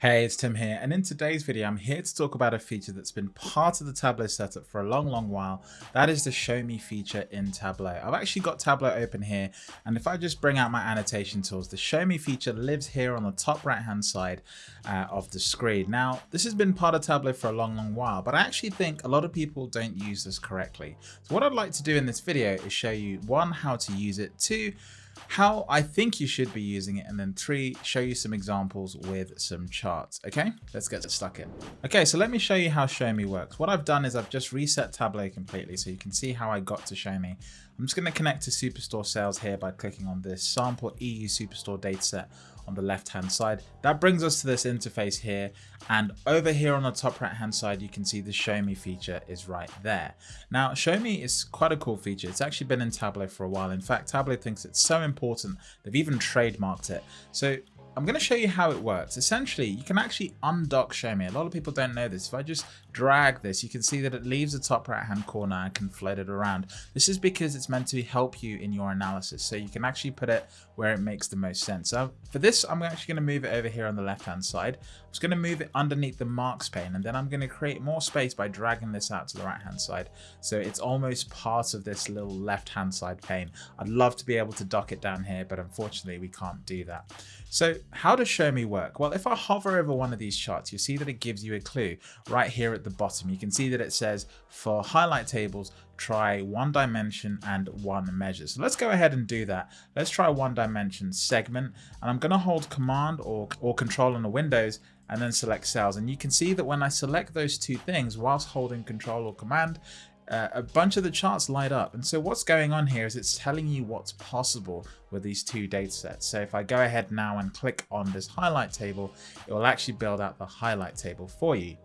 Hey, it's Tim here, and in today's video, I'm here to talk about a feature that's been part of the Tableau setup for a long, long while. That is the Show Me feature in Tableau. I've actually got Tableau open here, and if I just bring out my annotation tools, the Show Me feature lives here on the top right-hand side uh, of the screen. Now, this has been part of Tableau for a long, long while, but I actually think a lot of people don't use this correctly. So what I'd like to do in this video is show you, one, how to use it, two, how I think you should be using it, and then three, show you some examples with some charts. Okay, let's get stuck in. Okay, so let me show you how Show Me works. What I've done is I've just reset Tableau completely so you can see how I got to Show Me. I'm just going to connect to Superstore Sales here by clicking on this sample EU Superstore dataset on the left hand side. That brings us to this interface here. And over here on the top right hand side, you can see the Show Me feature is right there. Now, Show Me is quite a cool feature. It's actually been in Tableau for a while. In fact, Tableau thinks it's so important, they've even trademarked it. So I'm going to show you how it works. Essentially, you can actually undock Show Me. A lot of people don't know this. If I just drag this, you can see that it leaves the top right hand corner and can float it around. This is because it's meant to help you in your analysis. So you can actually put it where it makes the most sense. So for this, I'm actually going to move it over here on the left hand side. I'm just going to move it underneath the marks pane and then I'm going to create more space by dragging this out to the right hand side. So it's almost part of this little left hand side pane. I'd love to be able to dock it down here, but unfortunately we can't do that. So how does show me work? Well, if I hover over one of these charts, you'll see that it gives you a clue right here at the bottom. You can see that it says for highlight tables, try one dimension and one measure. So let's go ahead and do that. Let's try one dimension segment and I'm going to hold command or, or control on the windows and then select sales. And you can see that when I select those two things whilst holding control or command, uh, a bunch of the charts light up. And so what's going on here is it's telling you what's possible with these two data sets. So if I go ahead now and click on this highlight table, it will actually build out the highlight table for you.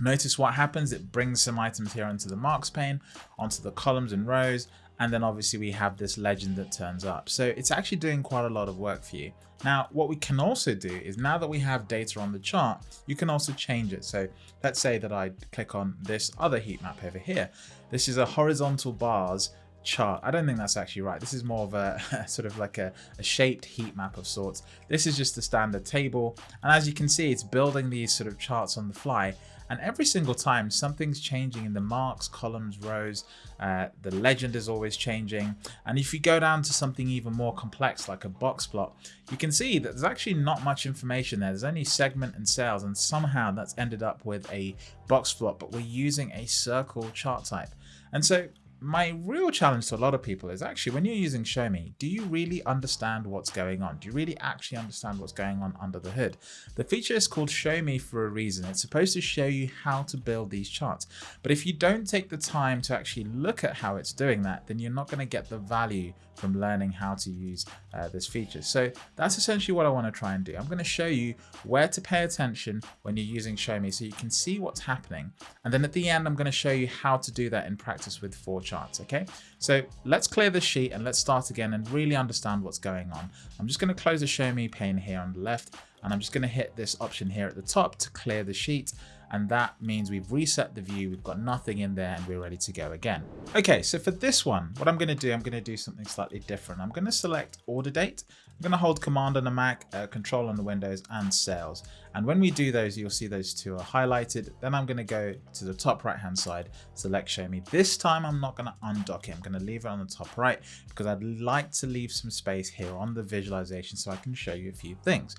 Notice what happens, it brings some items here onto the marks pane, onto the columns and rows, and then obviously we have this legend that turns up. So it's actually doing quite a lot of work for you. Now, what we can also do is now that we have data on the chart, you can also change it. So let's say that I click on this other heat map over here. This is a horizontal bars chart. I don't think that's actually right. This is more of a sort of like a, a, shaped heat map of sorts. This is just a standard table. And as you can see, it's building these sort of charts on the fly. And every single time something's changing in the marks, columns, rows, uh, the legend is always changing. And if you go down to something even more complex like a box plot, you can see that there's actually not much information there. There's only segment and sales and somehow that's ended up with a box plot, but we're using a circle chart type. And so my real challenge to a lot of people is actually when you're using Show Me, do you really understand what's going on? Do you really actually understand what's going on under the hood? The feature is called Show Me for a reason. It's supposed to show you how to build these charts. But if you don't take the time to actually look at how it's doing that, then you're not going to get the value from learning how to use uh, this feature. So that's essentially what I want to try and do. I'm going to show you where to pay attention when you're using Show Me so you can see what's happening. And then at the end, I'm going to show you how to do that in practice with four charts. Okay, so let's clear the sheet and let's start again and really understand what's going on. I'm just going to close the Show Me pane here on the left and I'm just going to hit this option here at the top to clear the sheet and that means we've reset the view, we've got nothing in there and we're ready to go again. Okay, so for this one, what I'm gonna do, I'm gonna do something slightly different. I'm gonna select order date. I'm gonna hold command on the Mac, uh, control on the Windows and sales. And when we do those, you'll see those two are highlighted. Then I'm gonna go to the top right hand side, select show me. This time I'm not gonna undock it. I'm gonna leave it on the top right because I'd like to leave some space here on the visualization so I can show you a few things.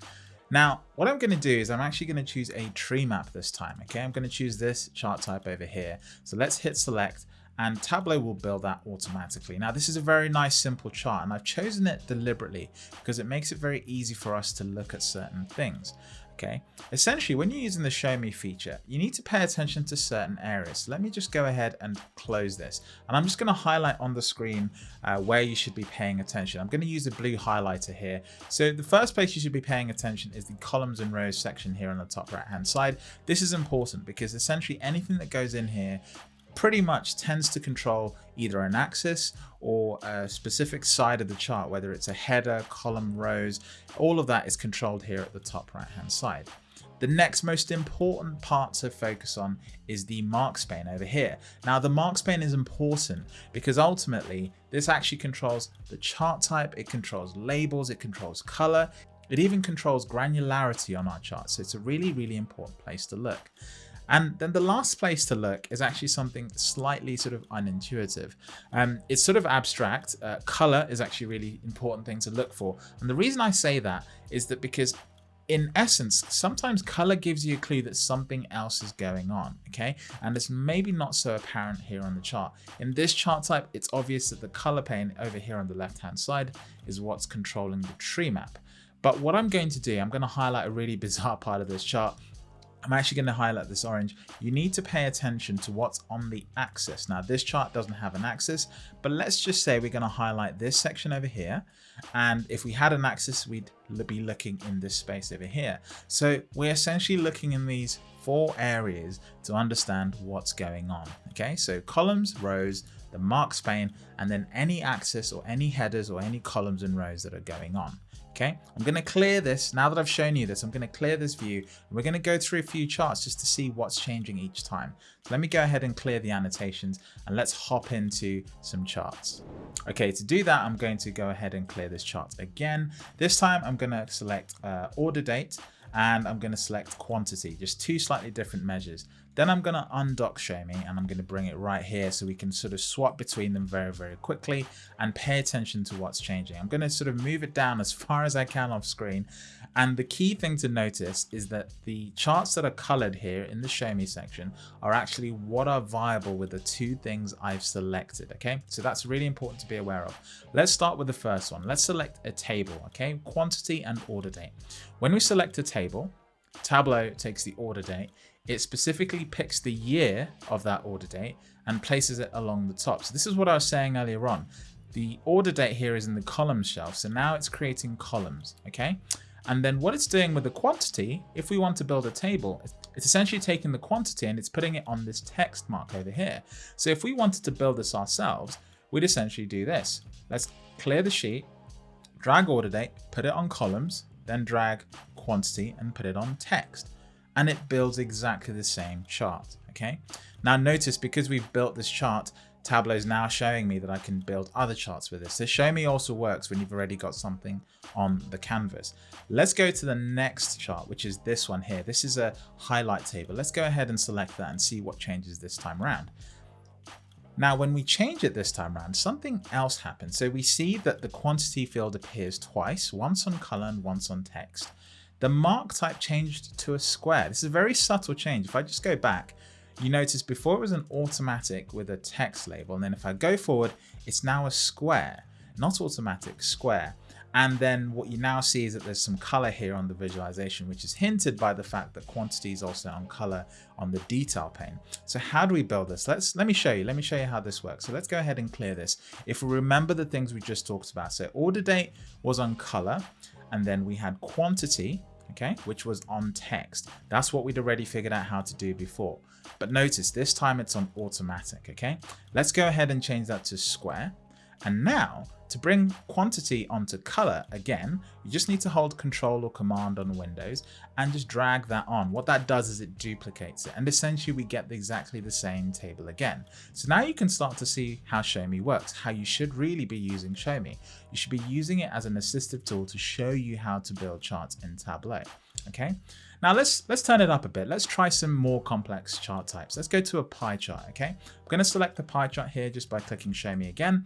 Now, what I'm going to do is I'm actually going to choose a tree map this time. Okay, I'm going to choose this chart type over here. So let's hit select and Tableau will build that automatically. Now this is a very nice simple chart and I've chosen it deliberately because it makes it very easy for us to look at certain things. Okay, essentially when you're using the show me feature, you need to pay attention to certain areas. Let me just go ahead and close this. And I'm just going to highlight on the screen uh, where you should be paying attention. I'm going to use a blue highlighter here. So the first place you should be paying attention is the columns and rows section here on the top right hand side. This is important because essentially anything that goes in here pretty much tends to control either an axis or a specific side of the chart, whether it's a header, column, rows, all of that is controlled here at the top right hand side. The next most important part to focus on is the marks pane over here. Now the marks pane is important because ultimately this actually controls the chart type, it controls labels, it controls color, It even controls granularity on our chart. So it's a really, really important place to look. And then the last place to look is actually something slightly sort of unintuitive. Um, it's sort of abstract. Uh, color is actually a really important thing to look for. And the reason I say that is that because in essence, sometimes color gives you a clue that something else is going on, okay? And it's maybe not so apparent here on the chart. In this chart type, it's obvious that the color pane over here on the left-hand side is what's controlling the tree map. But what I'm going to do, I'm going to highlight a really bizarre part of this chart I'm actually going to highlight this orange. You need to pay attention to what's on the axis. Now this chart doesn't have an axis, but let's just say we're going to highlight this section over here. And if we had an axis, we'd be looking in this space over here. So we're essentially looking in these four areas to understand what's going on. Okay, so columns, rows, the marks pane, and then any axis or any headers or any columns and rows that are going on. Okay, I'm going to clear this. Now that I've shown you this, I'm going to clear this view. We're going to go through a few charts just to see what's changing each time. So let me go ahead and clear the annotations and let's hop into some charts. Okay, to do that, I'm going to go ahead and clear this chart again. This time I'm going to select uh, order date and I'm going to select quantity, just two slightly different measures. Then I'm going to undock me and I'm going to bring it right here so we can sort of swap between them very, very quickly and pay attention to what's changing. I'm going to sort of move it down as far as I can off screen. And the key thing to notice is that the charts that are colored here in the me section are actually what are viable with the two things I've selected. Okay, so that's really important to be aware of. Let's start with the first one. Let's select a table. Okay, quantity and order date. When we select a table, Tableau takes the order date it specifically picks the year of that order date and places it along the top. So this is what I was saying earlier on. The order date here is in the columns shelf. So now it's creating columns, okay? And then what it's doing with the quantity, if we want to build a table, it's essentially taking the quantity and it's putting it on this text mark over here. So if we wanted to build this ourselves, we'd essentially do this. Let's clear the sheet, drag order date, put it on columns, then drag quantity and put it on text and it builds exactly the same chart. Okay. Now notice because we've built this chart, Tableau is now showing me that I can build other charts with this. So show me also works when you've already got something on the canvas. Let's go to the next chart, which is this one here. This is a highlight table. Let's go ahead and select that and see what changes this time around. Now, when we change it this time around, something else happens. So we see that the quantity field appears twice, once on color and once on text the mark type changed to a square. This is a very subtle change. If I just go back, you notice before it was an automatic with a text label. And then if I go forward, it's now a square, not automatic, square. And then what you now see is that there's some color here on the visualization, which is hinted by the fact that quantity is also on color on the detail pane. So how do we build this? Let's let me show you. Let me show you how this works. So let's go ahead and clear this. If we remember the things we just talked about. So order date was on color and then we had quantity, okay, which was on text. That's what we'd already figured out how to do before. But notice this time it's on automatic, okay? Let's go ahead and change that to square. And now to bring quantity onto color again, you just need to hold control or command on Windows and just drag that on. What that does is it duplicates it and essentially we get exactly the same table again. So now you can start to see how Show Me works, how you should really be using Show Me. You should be using it as an assistive tool to show you how to build charts in Tableau. Okay, now let's let's turn it up a bit. Let's try some more complex chart types. Let's go to a pie chart. Okay, I'm going to select the pie chart here just by clicking Show Me again.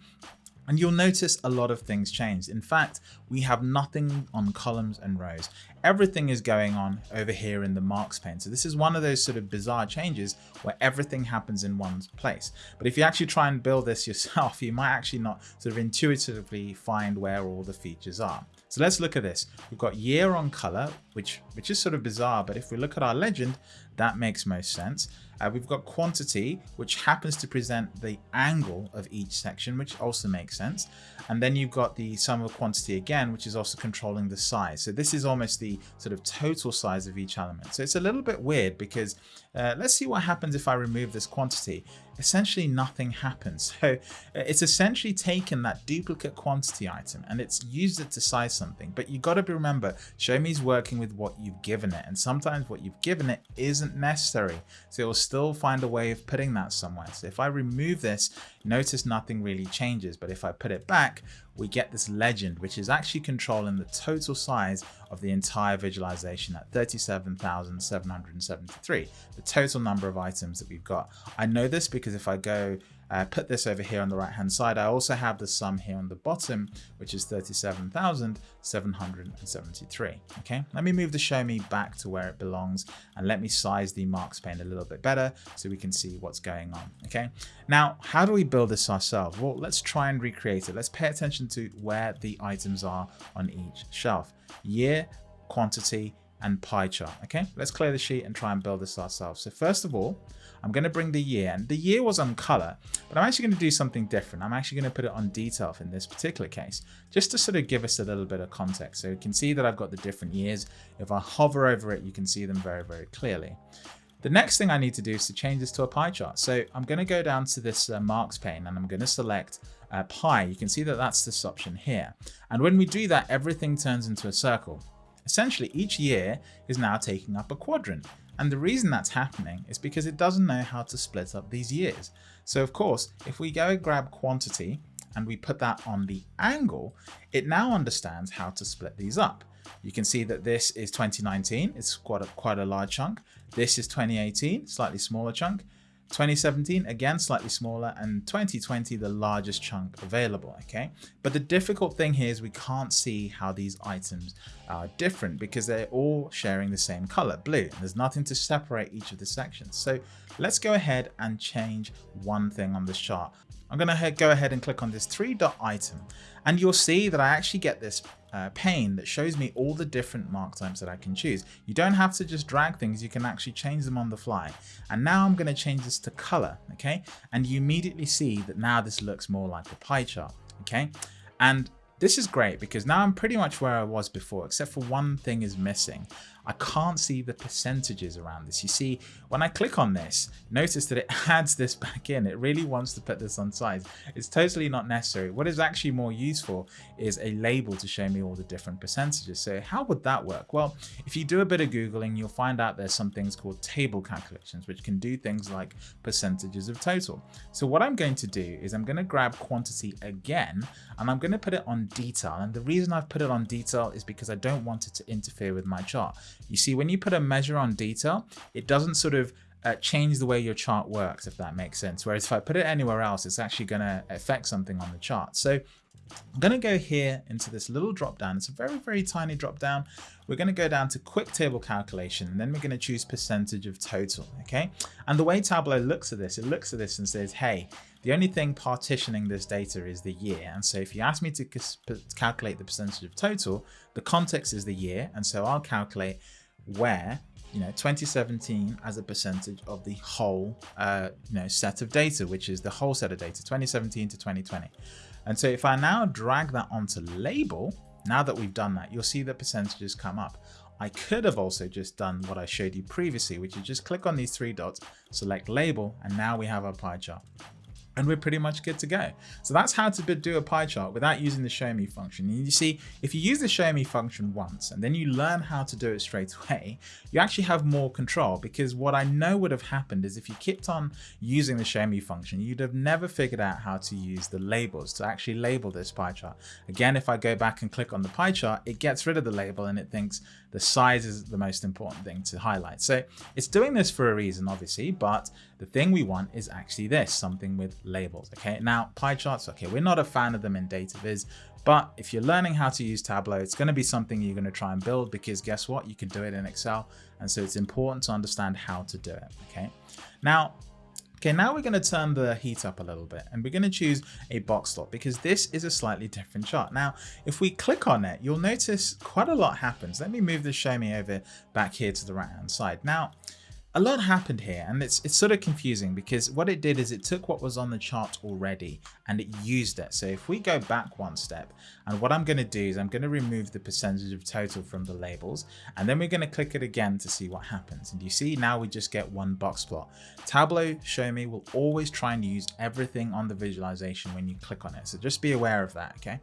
And you'll notice a lot of things changed. In fact, we have nothing on columns and rows. Everything is going on over here in the marks pane. So this is one of those sort of bizarre changes where everything happens in one place. But if you actually try and build this yourself, you might actually not sort of intuitively find where all the features are. So let's look at this. We've got year on color, which, which is sort of bizarre, but if we look at our legend, that makes most sense. Uh, we've got quantity, which happens to present the angle of each section, which also makes sense. And then you've got the sum of quantity again, which is also controlling the size. So this is almost the sort of total size of each element. So it's a little bit weird because uh, let's see what happens if I remove this quantity. Essentially nothing happens. So uh, it's essentially taken that duplicate quantity item and it's used it to size something. But you got to remember, Show Me is working with what you've given it. And sometimes what you've given it isn't necessary. So it will still find a way of putting that somewhere. So if I remove this, notice nothing really changes. But if I put it back, we get this legend, which is actually controlling the total size of the entire visualization at 37,773, the total number of items that we've got. I know this because if I go uh, put this over here on the right hand side. I also have the sum here on the bottom, which is 37,773. Okay, let me move the show me back to where it belongs and let me size the marks pane a little bit better so we can see what's going on. Okay, now how do we build this ourselves? Well, let's try and recreate it. Let's pay attention to where the items are on each shelf. Year, quantity, and pie chart. Okay, let's clear the sheet and try and build this ourselves. So first of all, I'm going to bring the year and the year was on color, but I'm actually going to do something different. I'm actually going to put it on detail in this particular case, just to sort of give us a little bit of context. So you can see that I've got the different years. If I hover over it, you can see them very, very clearly. The next thing I need to do is to change this to a pie chart. So I'm going to go down to this uh, marks pane and I'm going to select uh, pie. You can see that that's this option here. And when we do that, everything turns into a circle. Essentially, each year is now taking up a quadrant. And the reason that's happening is because it doesn't know how to split up these years. So of course, if we go and grab quantity and we put that on the angle, it now understands how to split these up. You can see that this is 2019, it's quite a, quite a large chunk. This is 2018, slightly smaller chunk. 2017, again, slightly smaller, and 2020, the largest chunk available, okay? But the difficult thing here is we can't see how these items are different because they're all sharing the same color, blue. There's nothing to separate each of the sections. So let's go ahead and change one thing on this chart. I'm going to go ahead and click on this three dot item and you'll see that I actually get this uh, pane that shows me all the different mark types that I can choose. You don't have to just drag things, you can actually change them on the fly. And now I'm going to change this to color, okay? And you immediately see that now this looks more like a pie chart, okay? And this is great because now I'm pretty much where I was before, except for one thing is missing. I can't see the percentages around this. You see, when I click on this, notice that it adds this back in. It really wants to put this on size. It's totally not necessary. What is actually more useful is a label to show me all the different percentages. So how would that work? Well, if you do a bit of Googling, you'll find out there's some things called table calculations, which can do things like percentages of total. So what I'm going to do is I'm going to grab quantity again, and I'm going to put it on detail. And the reason I've put it on detail is because I don't want it to interfere with my chart. You see, when you put a measure on detail, it doesn't sort of uh, change the way your chart works, if that makes sense. Whereas if I put it anywhere else, it's actually going to affect something on the chart. So I'm going to go here into this little drop down. It's a very, very tiny drop down. We're going to go down to quick table calculation and then we're going to choose percentage of total. Okay. And the way Tableau looks at this, it looks at this and says, hey, the only thing partitioning this data is the year. And so if you ask me to calculate the percentage of total, the context is the year. And so I'll calculate where you know 2017 as a percentage of the whole uh, you know set of data which is the whole set of data 2017 to 2020 and so if I now drag that onto label now that we've done that you'll see the percentages come up I could have also just done what I showed you previously which is just click on these three dots select label and now we have our pie chart and we're pretty much good to go. So that's how to do a pie chart without using the show me function. And you see, if you use the show me function once and then you learn how to do it straight away, you actually have more control because what I know would have happened is if you kept on using the show me function, you'd have never figured out how to use the labels to actually label this pie chart. Again, if I go back and click on the pie chart, it gets rid of the label and it thinks the size is the most important thing to highlight. So it's doing this for a reason, obviously, but the thing we want is actually this, something with labels. Okay, now pie charts, okay, we're not a fan of them in DataViz, but if you're learning how to use Tableau, it's going to be something you're going to try and build because guess what? You can do it in Excel. And so it's important to understand how to do it. Okay. Now, Okay, now we're going to turn the heat up a little bit and we're going to choose a box plot because this is a slightly different chart. Now, if we click on it, you'll notice quite a lot happens. Let me move the show me over back here to the right hand side. Now, a lot happened here and it's, it's sort of confusing because what it did is it took what was on the chart already and it used it. So if we go back one step, and what I'm going to do is I'm going to remove the percentage of total from the labels, and then we're going to click it again to see what happens. And you see now we just get one box plot. Tableau Show Me will always try and use everything on the visualization when you click on it. So just be aware of that, okay?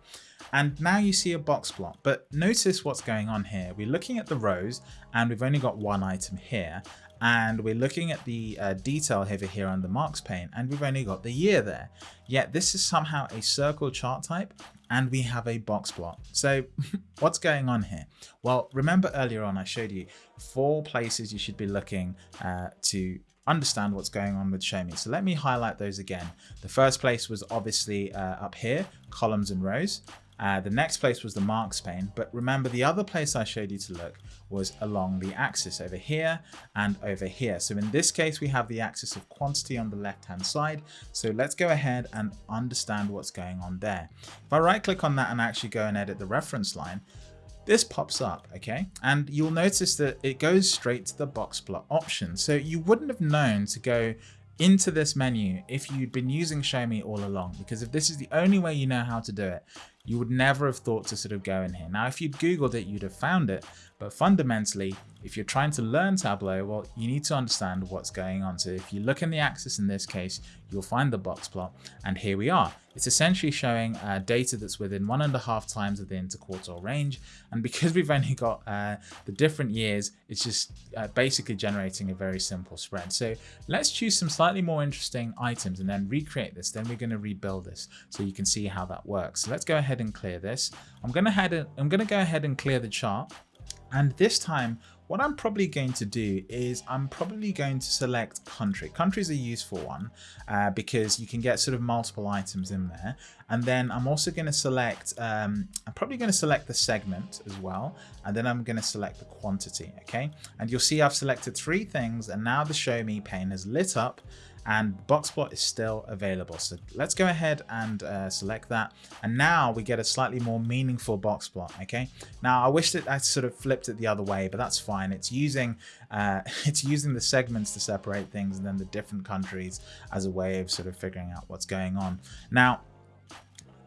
And now you see a box plot, but notice what's going on here. We're looking at the rows and we've only got one item here and we're looking at the uh, detail over here on the marks pane and we've only got the year there. Yet this is somehow a circle chart type and we have a box plot. So what's going on here? Well, remember earlier on I showed you four places you should be looking uh, to understand what's going on with show me. So let me highlight those again. The first place was obviously uh, up here, columns and rows. Uh, the next place was the marks pane, but remember the other place I showed you to look was along the axis over here and over here. So in this case, we have the axis of quantity on the left-hand side. So let's go ahead and understand what's going on there. If I right click on that and actually go and edit the reference line, this pops up, okay? And you'll notice that it goes straight to the box plot option. So you wouldn't have known to go into this menu if you'd been using Show Me all along, because if this is the only way you know how to do it, you would never have thought to sort of go in here. Now, if you'd Googled it, you'd have found it. But fundamentally, if you're trying to learn Tableau, well, you need to understand what's going on. So if you look in the axis in this case, you'll find the box plot. And here we are. It's essentially showing uh, data that's within one and a half times of the interquartile range. And because we've only got uh, the different years, it's just uh, basically generating a very simple spread. So let's choose some slightly more interesting items and then recreate this. Then we're going to rebuild this so you can see how that works. So let's go ahead and clear this. I'm going to. I'm going to go ahead and clear the chart. And this time, what I'm probably going to do is I'm probably going to select country. Country is a useful one uh, because you can get sort of multiple items in there. And then I'm also going to select, um, I'm probably going to select the segment as well. And then I'm going to select the quantity. Okay. And you'll see I've selected three things and now the show me pane has lit up and Boxplot is still available. So let's go ahead and uh, select that. And now we get a slightly more meaningful Boxplot, okay? Now I wish that I sort of flipped it the other way, but that's fine. It's using, uh, it's using the segments to separate things and then the different countries as a way of sort of figuring out what's going on. Now,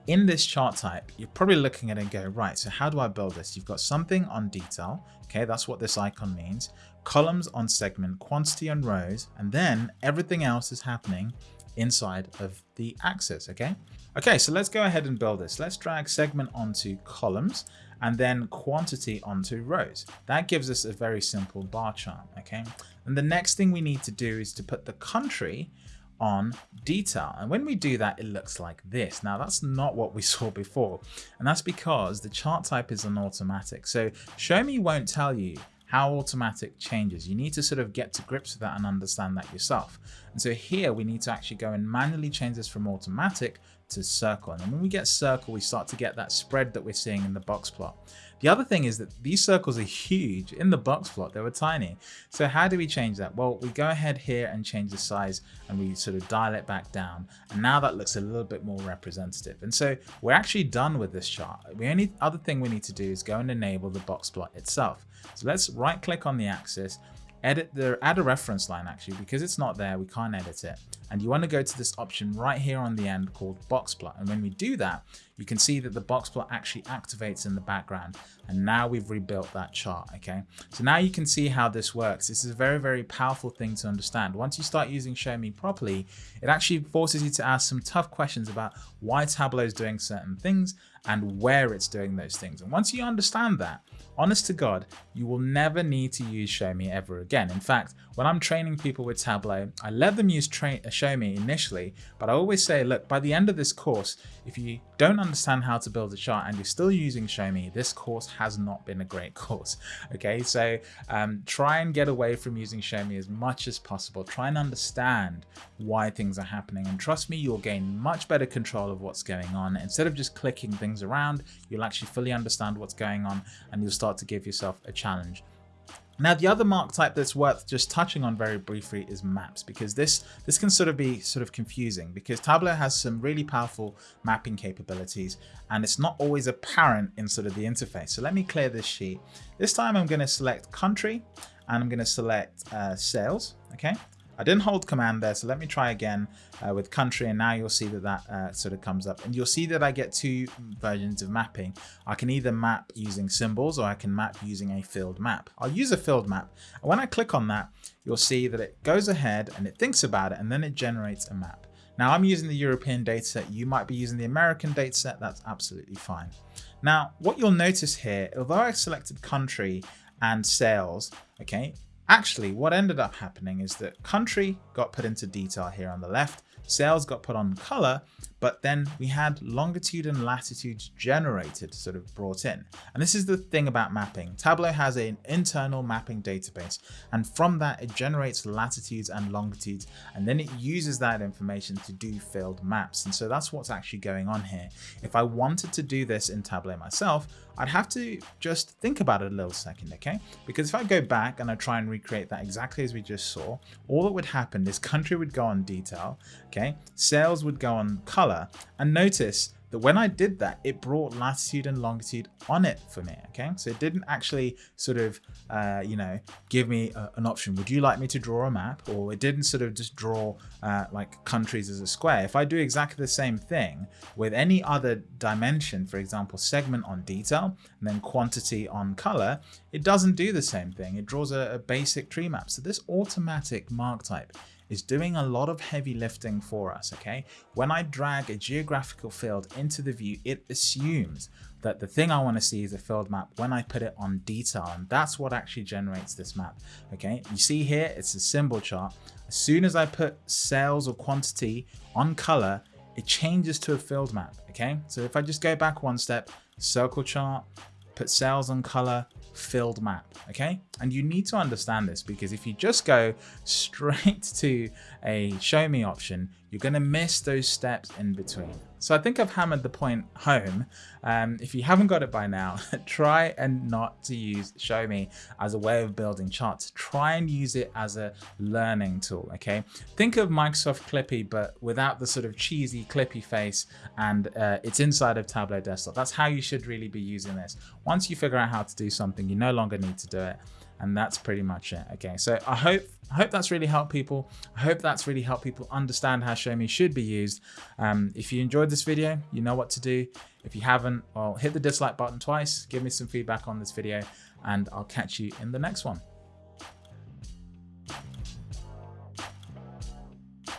in this chart type, you're probably looking at it and go, right, so how do I build this? You've got something on detail. Okay, that's what this icon means columns on segment, quantity on rows, and then everything else is happening inside of the axis, okay? Okay, so let's go ahead and build this. Let's drag segment onto columns and then quantity onto rows. That gives us a very simple bar chart, okay? And the next thing we need to do is to put the country on detail. And when we do that, it looks like this. Now that's not what we saw before. And that's because the chart type is an automatic. So show me won't tell you how automatic changes. You need to sort of get to grips with that and understand that yourself. And so here we need to actually go and manually change this from automatic to circle. And when we get circle, we start to get that spread that we're seeing in the box plot. The other thing is that these circles are huge. In the box plot, they were tiny. So how do we change that? Well, we go ahead here and change the size and we sort of dial it back down. And now that looks a little bit more representative. And so we're actually done with this chart. The only other thing we need to do is go and enable the box plot itself. So let's right click on the axis edit the add a reference line actually because it's not there we can't edit it. And you want to go to this option right here on the end called box plot. And when we do that you can see that the box plot actually activates in the background. And now we've rebuilt that chart okay? So now you can see how this works. This is a very very powerful thing to understand. Once you start using show me properly it actually forces you to ask some tough questions about why tableau is doing certain things and where it's doing those things. And once you understand that honest to God, you will never need to use Show Me ever again. In fact, when I'm training people with Tableau, I let them use Show Me initially, but I always say, look, by the end of this course, if you don't understand how to build a chart and you're still using Show Me, this course has not been a great course. Okay, so um, try and get away from using Show Me as much as possible. Try and understand why things are happening. And trust me, you'll gain much better control of what's going on. Instead of just clicking things around, you'll actually fully understand what's going on and you'll start to give yourself a challenge. Now, the other mark type that's worth just touching on very briefly is maps, because this, this can sort of be sort of confusing because Tableau has some really powerful mapping capabilities and it's not always apparent in sort of the interface. So let me clear this sheet. This time I'm going to select country and I'm going to select uh, sales. Okay. I didn't hold command there, so let me try again uh, with country, and now you'll see that that uh, sort of comes up. And you'll see that I get two versions of mapping. I can either map using symbols or I can map using a filled map. I'll use a filled map. And when I click on that, you'll see that it goes ahead and it thinks about it and then it generates a map. Now I'm using the European dataset, you might be using the American dataset, that's absolutely fine. Now, what you'll notice here, although I selected country and sales, okay, actually what ended up happening is that country got put into detail here on the left, sales got put on color, but then we had longitude and latitude generated sort of brought in. And this is the thing about mapping. Tableau has an internal mapping database, and from that it generates latitudes and longitudes, and then it uses that information to do filled maps. And so that's what's actually going on here. If I wanted to do this in Tableau myself, I'd have to just think about it a little second, okay? Because if I go back and I try and recreate that exactly as we just saw, all that would happen is country would go on detail, okay? Sales would go on color, and notice that when I did that, it brought latitude and longitude on it for me. Okay, so it didn't actually sort of, uh, you know, give me a, an option. Would you like me to draw a map? Or it didn't sort of just draw uh, like countries as a square. If I do exactly the same thing with any other dimension, for example, segment on detail and then quantity on color, it doesn't do the same thing. It draws a, a basic tree map. So this automatic mark type is doing a lot of heavy lifting for us, okay? When I drag a geographical field into the view, it assumes that the thing I want to see is a filled map when I put it on detail, and that's what actually generates this map, okay? You see here, it's a symbol chart. As soon as I put sales or quantity on color, it changes to a filled map, okay? So if I just go back one step, circle chart, put sales on color, filled map, okay? And you need to understand this because if you just go straight to a show me option, you're going to miss those steps in between. So I think I've hammered the point home. Um, if you haven't got it by now, try and not to use show me as a way of building charts. Try and use it as a learning tool, okay? Think of Microsoft Clippy, but without the sort of cheesy Clippy face and uh, it's inside of Tableau Desktop. That's how you should really be using this. Once you figure out how to do something, you no longer need to do it and that's pretty much it okay? So i hope i hope that's really helped people. I hope that's really helped people understand how show me should be used. Um, if you enjoyed this video you know what to do. If you haven't well hit the dislike button twice. Give me some feedback on this video and i'll catch you in the next one